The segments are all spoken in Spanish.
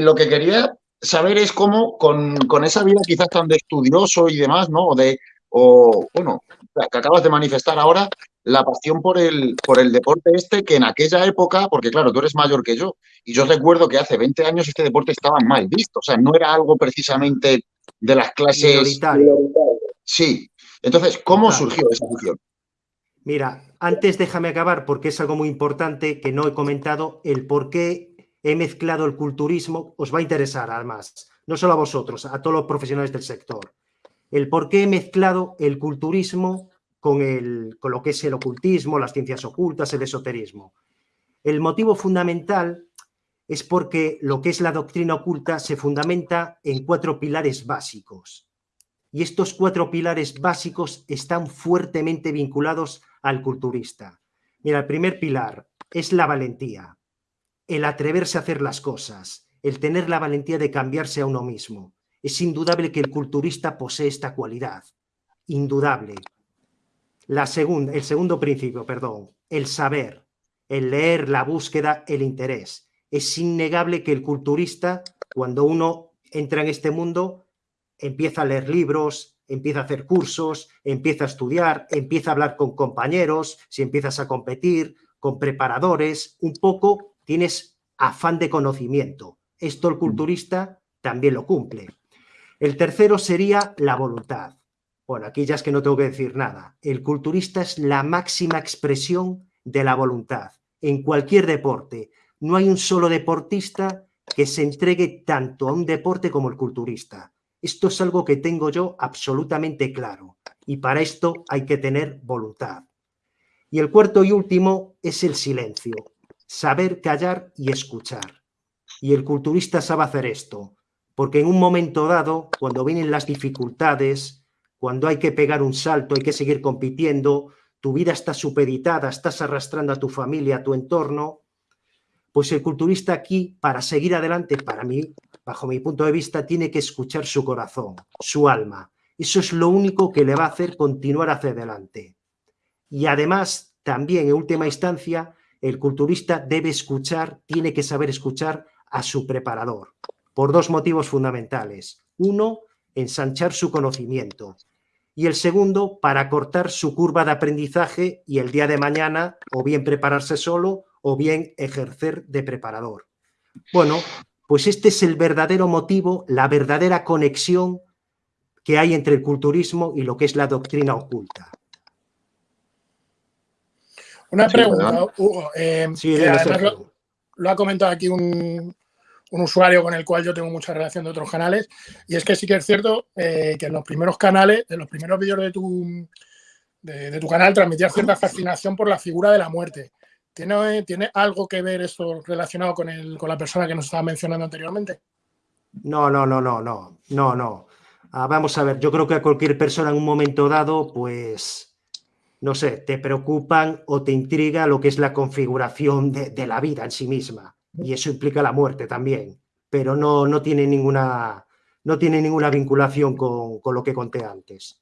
lo que quería saber es cómo con, con, esa vida quizás tan de estudioso y demás, ¿no? O de, o bueno, que acabas de manifestar ahora, la pasión por el, por el deporte este, que en aquella época, porque claro, tú eres mayor que yo, y yo recuerdo que hace 20 años este deporte estaba mal visto, o sea, no era algo precisamente de las clases... Sí, entonces, ¿cómo surgió esa afición? Mira, antes déjame acabar porque es algo muy importante que no he comentado, el por qué he mezclado el culturismo, os va a interesar además, no solo a vosotros, a todos los profesionales del sector. El por qué he mezclado el culturismo con, el, con lo que es el ocultismo, las ciencias ocultas, el esoterismo. El motivo fundamental es porque lo que es la doctrina oculta se fundamenta en cuatro pilares básicos. Y estos cuatro pilares básicos están fuertemente vinculados al culturista. Mira, el primer pilar es la valentía, el atreverse a hacer las cosas, el tener la valentía de cambiarse a uno mismo. Es indudable que el culturista posee esta cualidad, indudable. La segunda, el segundo principio, perdón, el saber, el leer, la búsqueda, el interés. Es innegable que el culturista, cuando uno entra en este mundo, empieza a leer libros, empieza a hacer cursos, empieza a estudiar, empieza a hablar con compañeros, si empiezas a competir, con preparadores, un poco tienes afán de conocimiento. Esto el culturista también lo cumple. El tercero sería la voluntad. Bueno, aquí ya es que no tengo que decir nada. El culturista es la máxima expresión de la voluntad en cualquier deporte. No hay un solo deportista que se entregue tanto a un deporte como el culturista. Esto es algo que tengo yo absolutamente claro y para esto hay que tener voluntad. Y el cuarto y último es el silencio, saber callar y escuchar. Y el culturista sabe hacer esto, porque en un momento dado, cuando vienen las dificultades, cuando hay que pegar un salto, hay que seguir compitiendo, tu vida está supeditada, estás arrastrando a tu familia, a tu entorno, pues el culturista aquí, para seguir adelante, para mí, bajo mi punto de vista, tiene que escuchar su corazón, su alma. Eso es lo único que le va a hacer continuar hacia adelante. Y además, también en última instancia, el culturista debe escuchar, tiene que saber escuchar a su preparador, por dos motivos fundamentales. Uno, ensanchar su conocimiento. Y el segundo, para cortar su curva de aprendizaje y el día de mañana o bien prepararse solo o bien ejercer de preparador. Bueno, pues este es el verdadero motivo, la verdadera conexión que hay entre el culturismo y lo que es la doctrina oculta. Una pregunta, Hugo. Eh, lo, ha comentado aquí un, usuario con el cual yo tengo mucha relación de otros canales, y es que sí que es cierto eh, que en los primeros canales, en los primeros vídeos de tu, de tu canal, transmitía cierta fascinación por la figura de la muerte. ¿Tiene, ¿Tiene algo que ver esto relacionado con, el, con la persona que nos estaba mencionando anteriormente? No, no, no, no, no, no, no. Ah, vamos a ver, yo creo que a cualquier persona en un momento dado, pues, no sé, te preocupan o te intriga lo que es la configuración de, la vida en sí misma. Y eso implica la muerte también, pero no, no, tiene, ninguna, no tiene ninguna vinculación con, con lo que conté antes.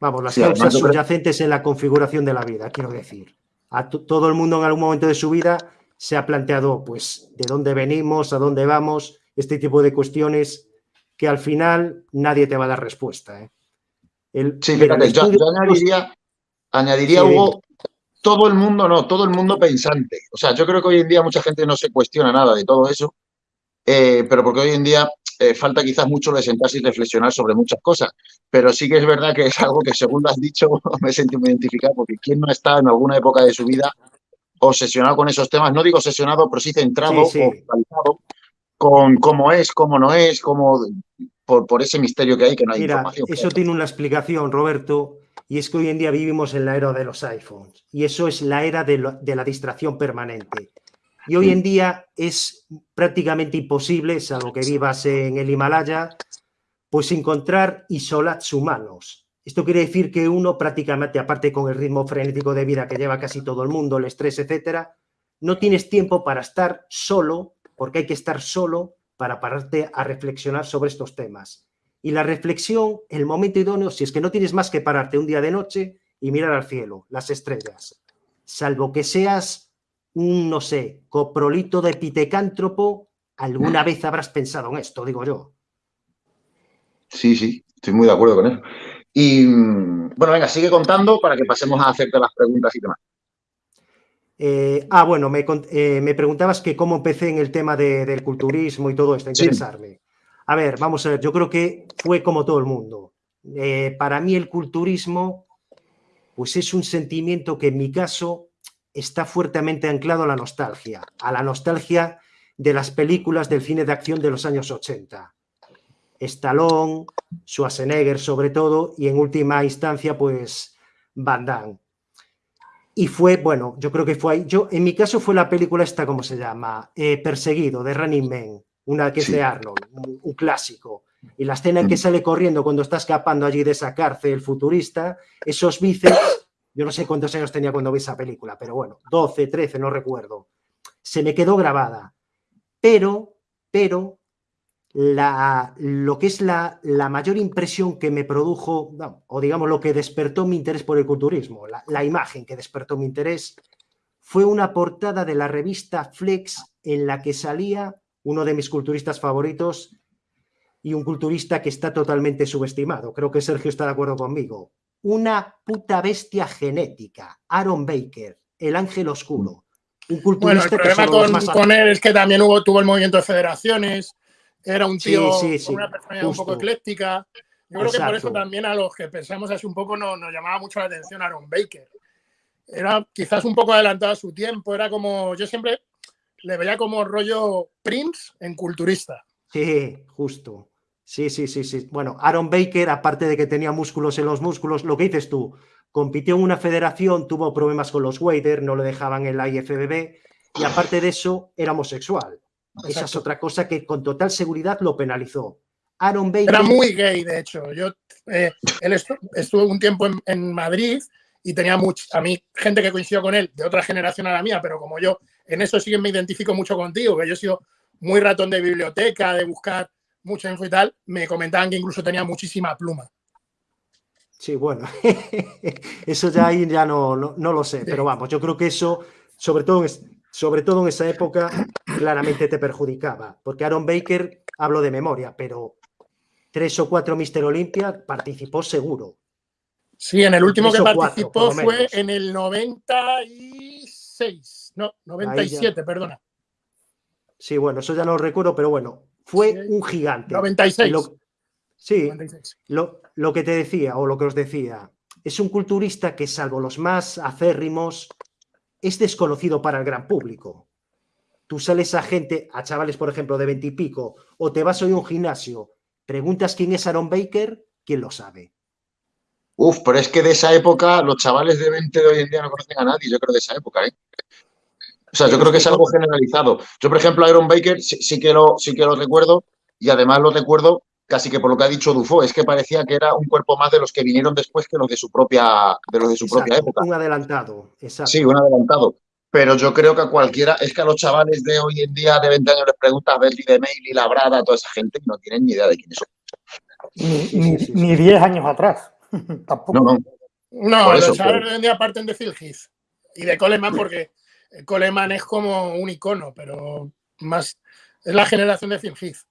Vamos, las causas subyacentes en la configuración de la vida, quiero decir. A todo el mundo en algún momento de su vida se ha planteado, pues, de dónde venimos, a dónde vamos, este tipo de cuestiones que al final nadie te va a dar respuesta. ¿eh? Sí, fíjate, yo, añadiría, añadiría Hugo, todo el mundo, no, todo el mundo pensante. O sea, yo creo que hoy en día mucha gente no se cuestiona nada de todo eso, eh, pero porque hoy en día eh, falta quizás mucho de sentarse y reflexionar sobre muchas cosas, pero sí que es verdad que es algo que según lo has dicho me he sentido identificado porque quién no está en alguna época de su vida obsesionado con esos temas, no digo obsesionado, pero sí centrado o con cómo es, cómo no es, cómo por, por, ese misterio que hay que no hay Mira, Eso tiene una explicación, Roberto, y es que hoy en día vivimos en la era de los iPhones y eso es la era de, de la distracción permanente. Y hoy en día es prácticamente imposible, salvo que vivas en el Himalaya, pues encontrar isolats humanos. Esto quiere decir que uno prácticamente, aparte con el ritmo frenético de vida que lleva casi todo el mundo, el estrés, etcétera, no tienes tiempo para estar solo, porque hay que estar solo para pararte a reflexionar sobre estos temas. Y la reflexión, el momento idóneo, si es que no tienes más que pararte un día de noche y mirar al cielo, las estrellas. Salvo que seas un, no sé, coprolito de pitecántropo, alguna vez habrás pensado en esto, digo yo. Sí, sí, estoy muy de acuerdo con eso. Y mm, bueno, venga, sigue contando para que pasemos a hacerte las preguntas y demás. Eh, ah, bueno, eh, me, preguntabas que cómo empecé en el tema del culturismo y todo esto, interesarme. A ver, vamos a ver, yo creo que fue como todo el mundo. Eh, para mí el culturismo, pues es un sentimiento que en mi caso está fuertemente anclado a la nostalgia, a la nostalgia de las películas del cine de acción de los años 80. Stallone, Schwarzenegger sobre todo, y en última instancia, pues Van Damme. Y fue, bueno, yo creo que fue ahí. Yo, en mi caso fue la película esta, ¿cómo se llama? Eh, Perseguido, de Running Man, una que es de Arnold, un, clásico. Y la escena en que mm. sale corriendo cuando está escapando allí de esa cárcel futurista, esos bíceps, yo no sé cuántos años tenía cuando vi esa película, pero bueno, 12, 13, no recuerdo. Se me quedó grabada. Pero, pero, la, lo que es la, la, mayor impresión que me produjo, o digamos lo que despertó mi interés por el culturismo, la, imagen que despertó mi interés, fue una portada de la revista Flex en la que salía uno de mis culturistas favoritos y un culturista que está totalmente subestimado. Creo que Sergio está de acuerdo conmigo. Una puta bestia genética, Aaron Baker, el ángel oscuro. Un culturista bueno, el problema con, con, él es que también hubo, tuvo el movimiento de federaciones, era un tío con una personalidad un poco ecléctica. Yo creo que por eso también a los que pensamos así un poco nos, nos llamaba mucho la atención Aaron Baker. Era quizás un poco adelantado a su tiempo, era como, yo siempre le veía como rollo Prince en culturista. Sí, justo. Sí, sí, sí, sí. Bueno, Aaron Baker, aparte de que tenía músculos en los músculos, lo que dices tú, compitió en una federación, tuvo problemas con los Wader, no lo dejaban en la IFBB, y aparte de eso, era homosexual. Esa es otra cosa que con total seguridad lo penalizó. Aaron Baker... Era muy gay, de hecho. Yo, eh, él estuvo un tiempo en, Madrid y tenía mucho, a mí gente que coincidió con él de otra generación a la mía, pero como yo en eso sí que me identifico mucho contigo, que yo he sido muy ratón de biblioteca, de buscar mucha info y tal, me comentaban que incluso tenía muchísima pluma. Sí, bueno, eso ya ahí ya no, no, lo sé, pero vamos, yo creo que eso, sobre todo sobre todo en esa época, claramente te perjudicaba. Porque Aaron Baker, hablo de memoria, pero tres o cuatro Mister Olympia participó seguro. Sí, en el último que participó fue en el 96, no, 97, perdona. Sí, bueno, eso ya no lo recuerdo, pero bueno, fue un gigante. 96. sí, Lo, lo que te decía, o lo que os decía, es un culturista que salvo los más acérrimos, es desconocido para el gran público. Tú sales a gente, a chavales, por ejemplo, de veintipico, o te vas hoy a un gimnasio, preguntas quién es Aaron Baker, ¿quién lo sabe? Uf, pero es que de esa época los chavales de 20 de hoy en día no conocen a nadie, yo creo de esa época, ¿eh? O sea, yo creo que es algo generalizado. Yo, por ejemplo, Aaron Baker sí, que lo, sí que lo recuerdo y además lo recuerdo casi que por lo que ha dicho Dufo, es que parecía que era un cuerpo más de los que vinieron después que los de su propia, de los de su propia época. Un adelantado, exacto. Sí, un adelantado. Pero yo creo que a cualquiera, es que a los chavales de hoy en día de 20 años les preguntas a Bertie de Mail y Labrada, a toda esa gente, y no tienen ni idea de quiénes son. Ni 10 años atrás. Tampoco. No, no. No, los chavales de hoy en día parten de Phil Heath y de Coleman porque Coleman es como un icono, pero más es la generación de Phil Heath.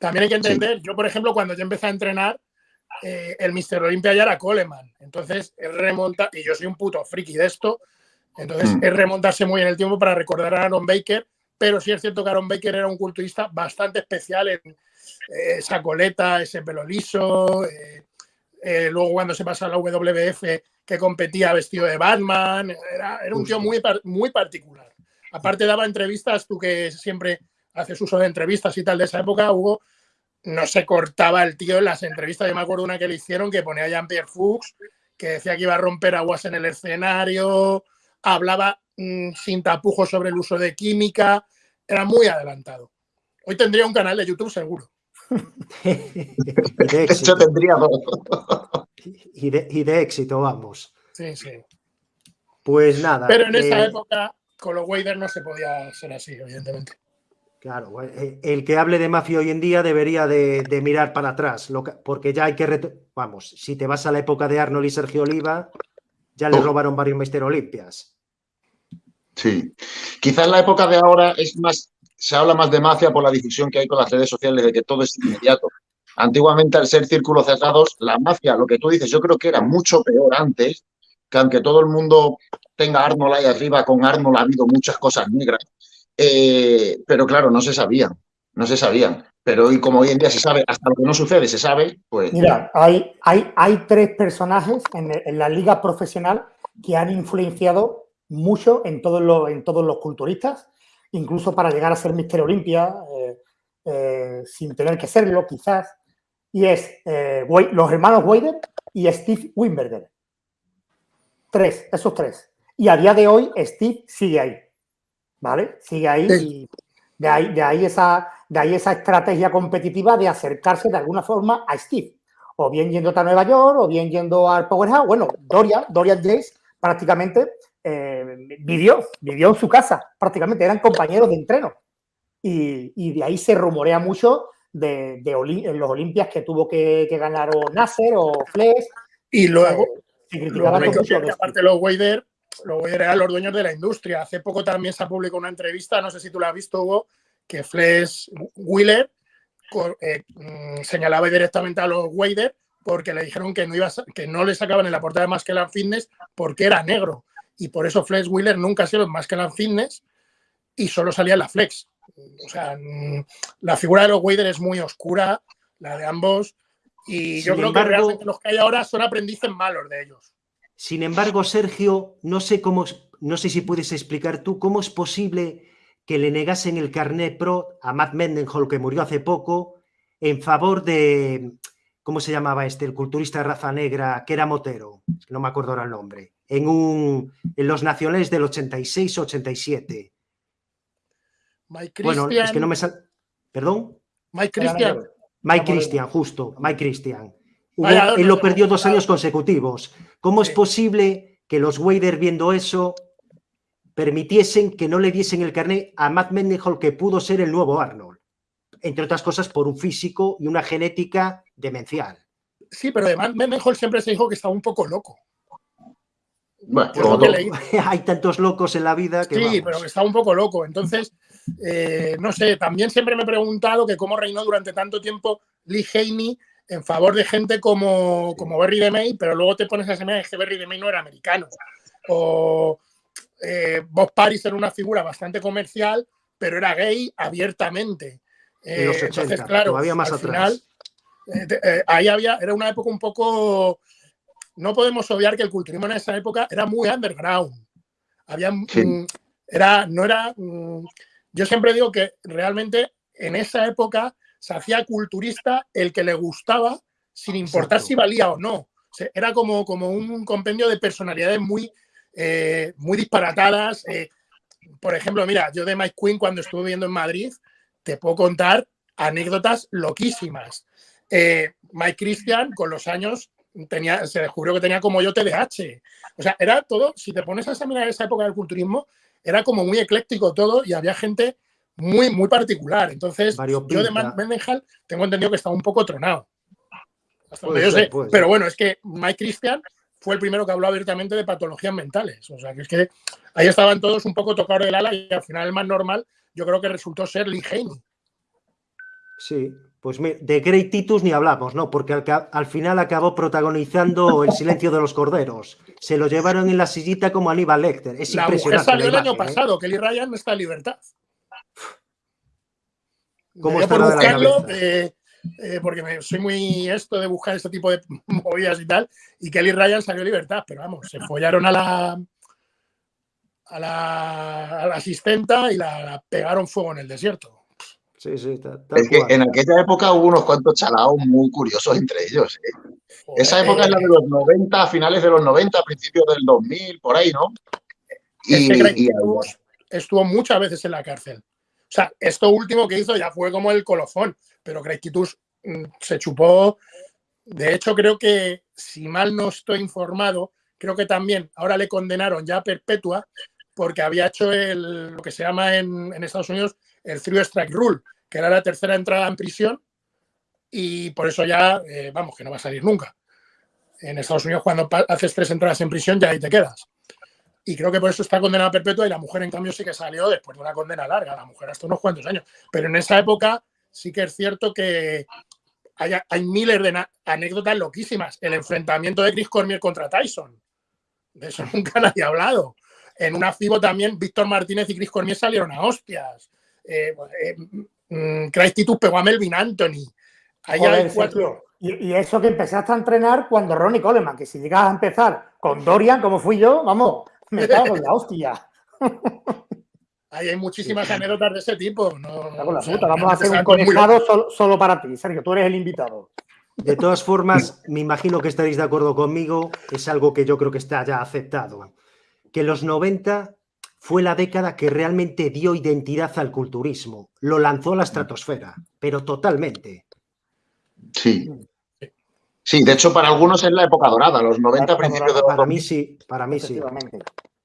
También hay que entender, yo por ejemplo, cuando yo empecé a entrenar, eh, el Mister Olympia ya era Coleman. Entonces, es remonta, y yo soy un puto friki de esto, entonces mm. es remontarse muy en el tiempo para recordar a Aaron Baker, pero sí es cierto que Aaron Baker era un culturista bastante especial en eh, esa coleta, ese pelo liso, eh, luego cuando se pasa a la WWF que competía vestido de Batman, era, era un tío muy, muy particular. Aparte daba entrevistas, tú que siempre haces uso de entrevistas y tal de esa época, Hugo, no se cortaba el tío en las entrevistas. Yo me acuerdo una que le hicieron que ponía a Jean-Pierre Fuchs, que decía que iba a romper aguas en el escenario, hablaba mm, sin tapujos sobre el uso de química, era muy adelantado. Hoy tendría un canal de YouTube seguro. de éxito. tendría y de, y de éxito, vamos. Sí, sí. Pues nada. Pero en esa eh, época, con los Wader no se podía ser así, evidentemente. Claro, eh, el que hable de mafia hoy en día debería de, mirar para atrás, porque ya hay que... Vamos, si te vas a la época de Arnold y Sergio Oliva, ya le robaron varios Mister Olimpias. Sí. Quizás en la época de ahora es más, se habla más de mafia por la difusión que hay con las redes sociales de que todo es inmediato. Antiguamente, al ser círculos cerrados, la mafia, lo que tú dices, yo creo que era mucho peor antes, que aunque todo el mundo tenga Arnold ahí arriba, con Arnold ha habido muchas cosas negras, eh, pero claro, no se sabían, no se sabían. Pero hoy, como hoy en día se sabe, hasta lo que no sucede se sabe, pues... Mira, hay, hay, hay tres personajes en, la liga profesional que han influenciado mucho en todos los, en todos los culturistas, incluso para llegar a ser Mister Olimpia, eh, eh, sin tener que serlo, quizás. Y es los hermanos Wader y Steve Wimberger. Tres, esos tres. Y a día de hoy Steve sigue ahí. ¿Vale? Sigue ahí y de ahí, de ahí, esa, de ahí esa estrategia competitiva de acercarse de alguna forma a Steve. O bien yendo a Nueva York, o bien yendo al Powerhouse. Bueno, Dorian, Dorian Jace prácticamente eh, vivió, vivió en su casa, prácticamente eran compañeros de entreno. Y, de ahí se rumorea mucho de, los Olimpias que tuvo que, ganar o Nasser o Flex. Y luego, aparte los Wader, los Wader eran los dueños de la industria. Hace poco también se ha publicado una entrevista, no sé si tú la has visto, Hugo, que Flex Wheeler eh, mm, señalaba directamente a los Wader porque le dijeron que no, iba que no le sacaban en la portada de Masculine Fitness porque era negro y por eso Flex Wheeler nunca ha sido que la fitness y solo salía en la flex. O sea, mm, la figura de los Wader es muy oscura, la de ambos, y yo creo que realmente los que hay ahora son aprendices malos de ellos. Sin embargo, Sergio, no sé cómo, no sé si puedes explicar tú cómo es posible que le negasen el carnet pro a Matt Mendenhall, que murió hace poco, en favor de, ¿cómo se llamaba este? El culturista de raza negra, que era Motero, no me acuerdo ahora el nombre en, un, en los nacionales del 86-87. Bueno, es que no me sal... ¿Perdón? Mike Christian. Mike Christian, justo, Mike Christian. él lo perdió dos años consecutivos. ¿Cómo es posible que los Wader viendo eso permitiesen que no le diesen el carnet a Matt Mendenhall que pudo ser el nuevo Arnold? Entre otras cosas por un físico y una genética demencial. Sí, pero además Mendenhall siempre se dijo que estaba un poco loco. Hay tantos locos en la vida que. Sí, pero que está un poco loco. Entonces, eh, no sé, también siempre me he preguntado que cómo reinó durante tanto tiempo Lee Haney en favor de gente como, como Berry DeMay, pero luego te pones a semear que Berry DeMay no era americano. O eh, Bob Paris era una figura bastante comercial, pero era gay abiertamente. en los 80, eh, entonces, claro, todavía más atrás. Final, ahí había, era una época un poco no podemos obviar que el culturismo en esa época era muy underground. Había, mm, era, no era, mm, yo siempre digo que realmente en esa época se hacía culturista el que le gustaba sin importar si valía o no. era como, como un compendio de personalidades muy, eh, muy disparatadas. Eh, por ejemplo, mira, yo de Mike Quinn cuando estuve viviendo en Madrid, te puedo contar anécdotas loquísimas. Eh, Mike Christian con los años tenía, se descubrió que tenía como yo TDAH. O sea, era todo, si te pones a examinar esa época del culturismo, era como muy ecléctico todo y había gente muy, muy particular. Entonces, yo de Mendenhall tengo entendido que estaba un poco tronado. Pero bueno, es que Mike Christian fue el primero que habló abiertamente de patologías mentales. O sea, que es que ahí estaban todos un poco tocados del ala y al final el más normal yo creo que resultó ser Lee Haney. Sí, pues de Grey Titus ni hablamos, ¿no? Porque al, final acabó protagonizando El silencio de los corderos. Se lo llevaron en la sillita como Aníbal Lecter. Es la impresionante. salió el año ¿eh? pasado, Kelly Ryan no está en libertad. ¿Cómo está buscarlo, eh, eh, porque soy muy esto de buscar este tipo de movidas y tal, y Kelly Ryan salió en libertad, pero vamos, se follaron a la a la, a la asistenta y la pegaron fuego en el desierto. Sí, sí, es que en aquella época hubo unos cuantos chalaos muy curiosos entre ellos. ¿eh? Esa época es la de los 90, finales de los 90, principios del 2000, por ahí, ¿no? Y, estuvo, muchas veces en la cárcel. O sea, esto último que hizo ya fue como el colofón, pero Craig mm, se chupó. De hecho, creo que, si mal no estoy informado, creo que también ahora le condenaron ya a perpetua porque había hecho lo que se llama en, en Estados Unidos el Three Strike Rule, que era la tercera entrada en prisión y por eso ya, eh, vamos, que no va a salir nunca. En Estados Unidos cuando haces tres entradas en prisión ya ahí te quedas. Y creo que por eso está condenada perpetua y la mujer en cambio sí que salió después de una condena larga, la mujer hasta unos cuantos años. Pero en esa época sí que es cierto que hay, hay miles de anécdotas loquísimas. El enfrentamiento de Chris Cormier contra Tyson. De eso nunca nadie ha hablado. En una FIBO también Víctor Martínez y Chris Cormier salieron a hostias. Eh, eh, mm, Titus pegó a Melvin Anthony. y, eso que empezaste a entrenar cuando Ronnie Coleman, que si llegas a empezar con Dorian, como fui yo, vamos, me cago en la hostia. Ahí hay muchísimas anécdotas de ese tipo. No, Vamos a hacer un conejado solo, para ti, Sergio, tú eres el invitado. De todas formas, me imagino que estaréis de acuerdo conmigo, es algo que yo creo que está ya aceptado. Que los 90 fue la década que realmente dio identidad al culturismo, lo lanzó a la estratosfera, pero totalmente. Sí. Sí, de hecho para algunos es la época dorada, los 90 principios de los Para mí sí, para mí sí.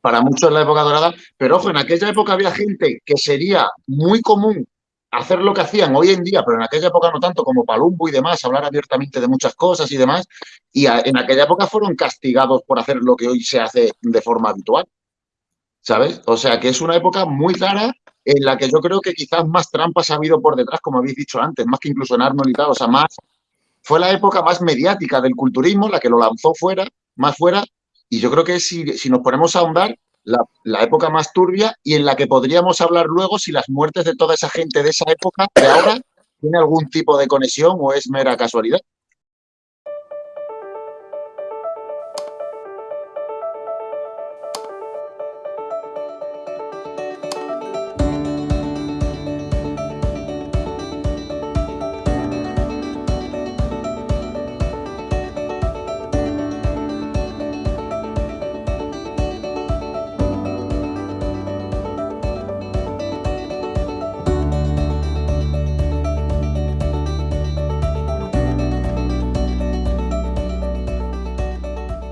Para muchos en la época dorada, pero ojo, en aquella época había gente que sería muy común hacer lo que hacían hoy en día, pero en aquella época no tanto como Palumbo y demás, hablar abiertamente de muchas cosas y demás, y en aquella época fueron castigados por hacer lo que hoy se hace de forma habitual, ¿sabes? O sea que es una época muy rara en la que yo creo que quizás más trampas ha habido por detrás, como habéis dicho antes, más que incluso en Arnold y tal, o sea, más, fue la época más mediática del culturismo, la que lo lanzó fuera, más fuera, y yo creo que si, nos ponemos a ahondar, la, época más turbia y en la que podríamos hablar luego si las muertes de toda esa gente de esa época, de ahora, tiene algún tipo de conexión o es mera casualidad.